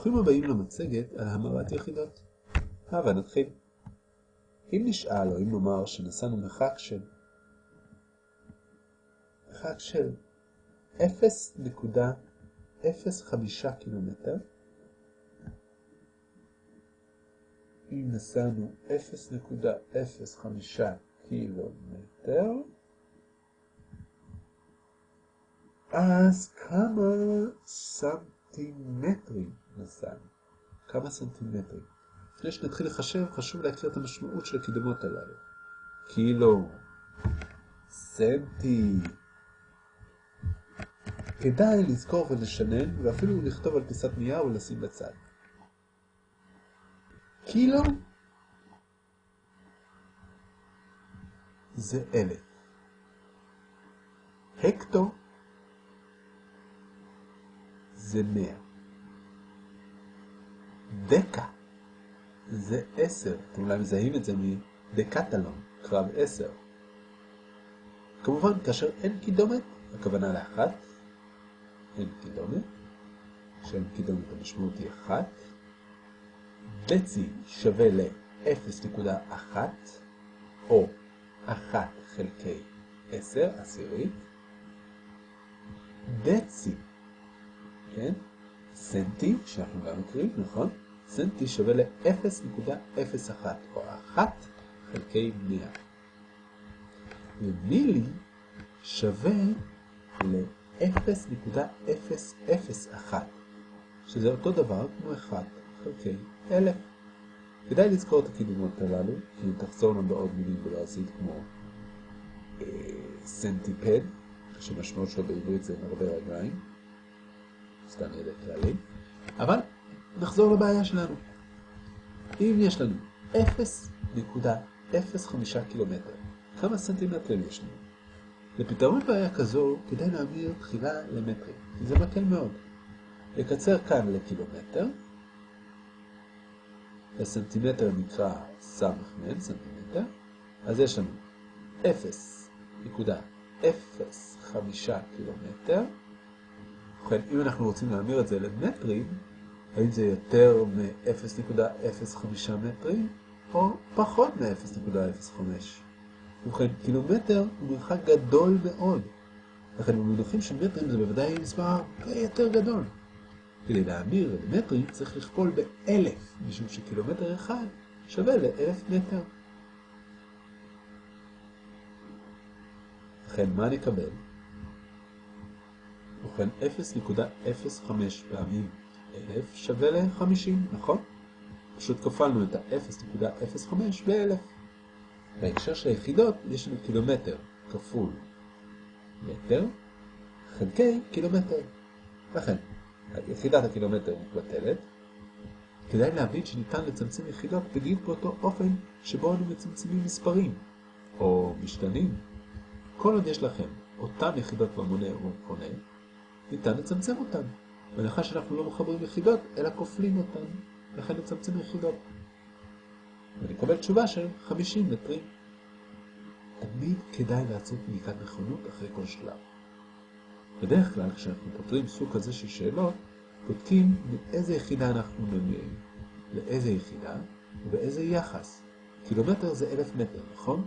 ברוכים הבאים למצגת על המרת יחידות. הבה נתחיל. אם נשאל או אם נאמר שנסענו מרחק של מרחק של 0.05 קילומטר, אם נסענו 0.05 קילומטר, אז כמה סנטימטרים נסענו? כמה סנטימטרים? לפני שנתחיל לחשב, חשוב להכיר את המשמעות של הקידומות הללו. קילו, סנטי. כדאי לזכור ולשנן, ואפילו לכתוב על פיסת נייר ולשים בצד. קילו זה אלף. הקטו זה מאה. דקה זה עשר. אתם אולי מזהים את זה מדקטלון, קרב עשר. כמובן, כאשר אין קידומת, הכוונה לאחת, אין קידומת, כשאין קידומת המשמעות היא אחת. דצי שווה ל-0.1, או 1 חלקי 10, עשירית. דצי כן? סנטי, שאנחנו גם מכירים, נכון? סנטי שווה ל-0.01, או 1 חלקי 100. ומילי שווה ל-0.001, שזה אותו דבר כמו 1 חלקי 1000. כדאי לזכור את הקידומות הללו, כי אם תחזורנו בעוד מילים בלועזית כמו אה, סנטיפד, שמשמעות שלו בעברית זה מרבה רגליים, סתם ידע כללי. אבל נחזור לבעיה שלנו. אם יש לנו 0.05 קילומטר, כמה סנטימטרים יש לנו? לפתרון בעיה כזו כדאי להעביר תחילה למטרים, כי זה מקל מאוד. לקצר כאן לקילומטר, הסנטימטר נקרא סמ"ם, סנטימטר, אז יש לנו 0.05 קילומטר, ובכן, אם אנחנו רוצים להמיר את זה למטרים, האם זה יותר מ-0.05 מטרים, או פחות מ-0.05. ובכן, קילומטר הוא מרחק גדול מאוד. לכן במונחים של מטרים זה בוודאי מספר הרבה יותר גדול. כדי להמיר למטרים צריך לכפול באלף, משום שקילומטר אחד שווה לאלף מטר. לכן מה נקבל? ובכן 0.05 פעמים 1,000 שווה ל-50, נכון? פשוט כפלנו את ה-0.05 ב-1,000. בהקשר של היחידות יש לנו קילומטר כפול מטר חלקי קילומטר. לכן, יחידת הקילומטר מתבטלת. כדאי להבין שניתן לצמצם יחידות בדיוק באותו אופן שבו אנו מצמצמים מספרים, או משתנים. כל עוד יש לכם אותן יחידות במונה ובמכונה, ניתן לצמצם אותן. בהנחה שאנחנו לא מחברים יחידות, אלא כופלים אותן, לכן נצמצם יחידות. ונקבל תשובה של 50 מטרים. תמיד כדאי לעשות בדיקת נכונות אחרי כל שלב. בדרך כלל, כשאנחנו פותרים סוג כזה של שאלות, בודקים מאיזה יחידה אנחנו ממירים, לאיזה יחידה ובאיזה יחס. קילומטר זה אלף מטר, נכון?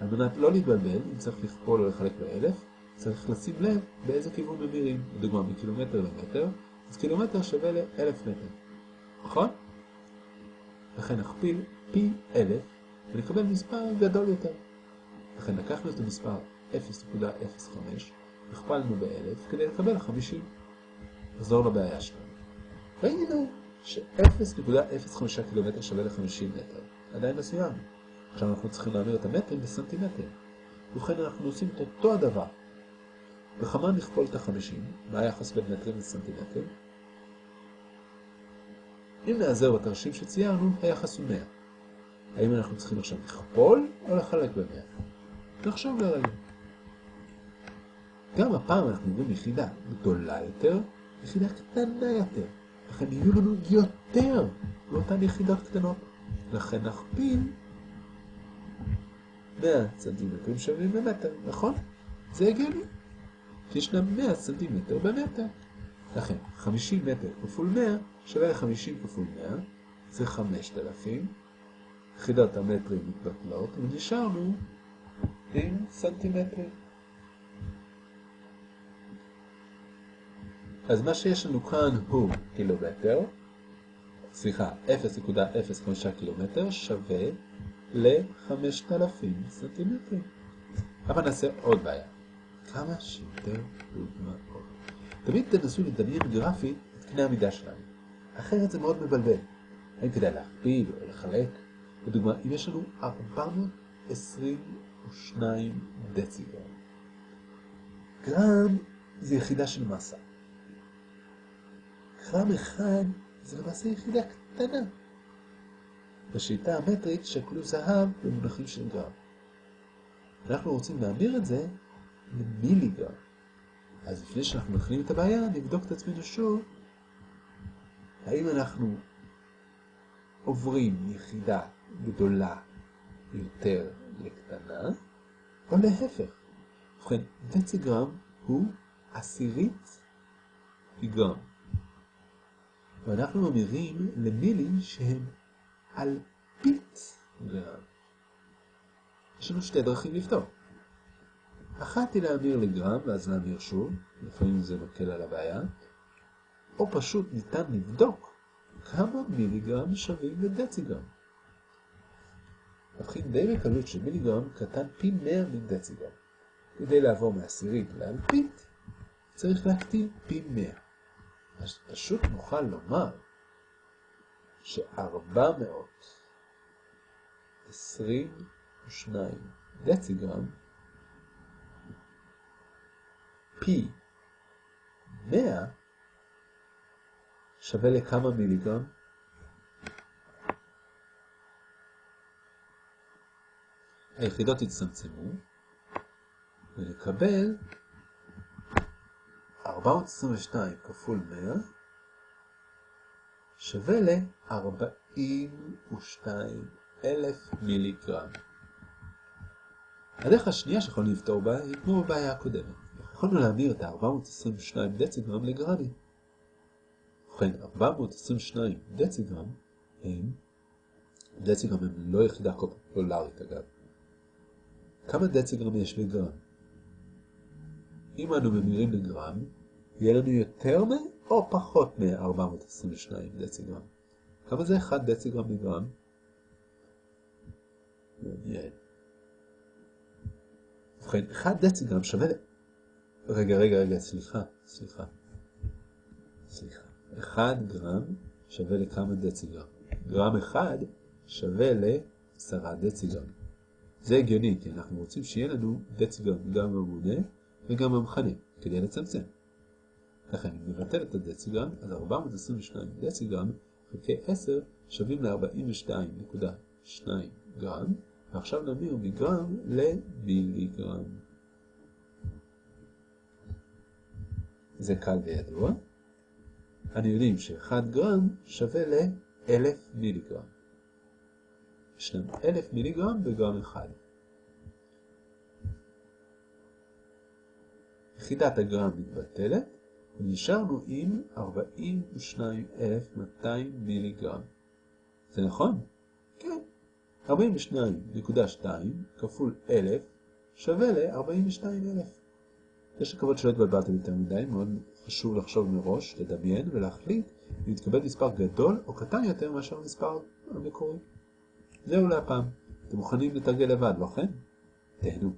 על מנת לא להתבלבל, אם צריך לכפול או לחלק באלף, צריך לשים לב באיזה כיוון ממירים. לדוגמה, מקילומטר למטר, אז קילומטר שווה לאלף מטר. נכון? לכן נכפיל פי אלף ונקבל מספר גדול יותר. לכן לקחנו את המספר 0.05, הכפלנו באלף כדי לקבל 50. נחזור לבעיה שלנו. ראינו ש-0.05 קילומטר שווה ל-50 מטר. עדיין סיימנו. עכשיו אנחנו צריכים להמיר את המטרים בסנטימטר. ובכן אנחנו עושים את אותו הדבר. בכמה נכפול את החמישים? מה בין מטרים לסנטימטרים? אם נעזר בתרשים שציירנו, היחס הוא 100. האם אנחנו צריכים עכשיו לכפול או לחלק ב-100? נחשוב לרגע. גם הפעם אנחנו עוברים יחידה גדולה יותר, יחידה קטנה יותר. לכן יהיו לנו יותר מאותן יחידות קטנות. לכן נכפיל 100 סנטימטרים שווים במטר, נכון? זה הגיוני. שישנם 100 סנטימטר במטר. לכן, 50 מטר כפול 100 שווה ל-50 כפול 100, זה 5,000. יחידות המטרים מתבטלות, ונשארנו עם סנטימטרים. אז מה שיש לנו כאן הוא קילומטר, סליחה, 0.05 קילומטר שווה ל-5,000 סנטימטרים. אבל נעשה עוד בעיה. כמה שיותר דוגמאות. תמיד תנסו לדמיין גרפית את קנה המידה שלנו. אחרת זה מאוד מבלבל. האם כדאי להכפיל או לחלק? לדוגמה, אם יש לנו 422 דציגרם. גרם זה יחידה של מסה. גרם אחד זה למעשה יחידה קטנה. בשיטה המטרית שקלו זהב במונחים של גרם. אנחנו רוצים להמיר את זה למיליגרם. אז לפני שאנחנו מתחילים את הבעיה, נבדוק את עצמנו שוב, האם אנחנו עוברים מיחידה גדולה יותר לקטנה, או להפך. ובכן, דציגרם הוא עשירית מגרם. ואנחנו ממירים למילים שהם אלפית גרם. יש לנו שתי דרכים לפתור. אחת היא להמיר לגרם ואז להמיר שוב, לפעמים זה מקל על הבעיה, או פשוט ניתן לבדוק כמה מיליגרם שווים לדציגרם. מבחין די בקלות שמיליגרם קטן פי 100 מדציגרם. כדי לעבור מעשירית לאלפית, צריך להקטין פי 100. אז פשוט נוכל לומר ש-422 דציגרם פי 100 שווה לכמה מיליגרם? היחידות יצטמצמו ונקבל 422 כפול 100 שווה ל-42,000 מיליגרם. הדרך השנייה שיכולנו לפתור בה היא כמו בבעיה הקודמת. יכולנו להמיר את ה-422 דציגרם לגרמים. ובכן, 422 דציגרם הם, דציגרם הם לא יחידה קופולרית אגב. כמה דציגרם יש בגרם? אם אנו ממירים לגרם, יהיה לנו יותר מ... או פחות מ-422 דציגרם. כמה זה 1 דציגרם בגרם? מעניין. ובכן, 1 דציגרם שווה... רגע, רגע, רגע, סליחה, סליחה. סליחה. 1 גרם שווה לכמה דציגרם? גרם 1 שווה ל-10 דציגרם. זה הגיוני, כי אנחנו רוצים שיהיה לנו דציגרם גם במונה וגם במכנה, כדי לצמצם. לכן, אם נבטל את הדציגרם, אז 422 דציגרם חלקי 10 שווים ל-42.2 גרם, ועכשיו נמיר מגרם למיליגרם. זה קל וידוע. אני יודעים ש-1 גרם שווה ל-1000 מיליגרם. יש לנו 1000 מיליגרם בגרם אחד. יחידת הגרם מתבטלת, ונשארנו עם 42,200 מיליגרם. זה נכון? כן. 42.2 כפול 1,000 שווה ל-42,000. יש לקוות שלא התבלבלתם יותר מדי, מאוד חשוב לחשוב מראש, לדמיין ולהחליט אם יתקבל מספר גדול או קטן יותר מאשר המספר המקורי. זהו להפעם. אתם מוכנים לתרגל לבד, לא כן? תהנו.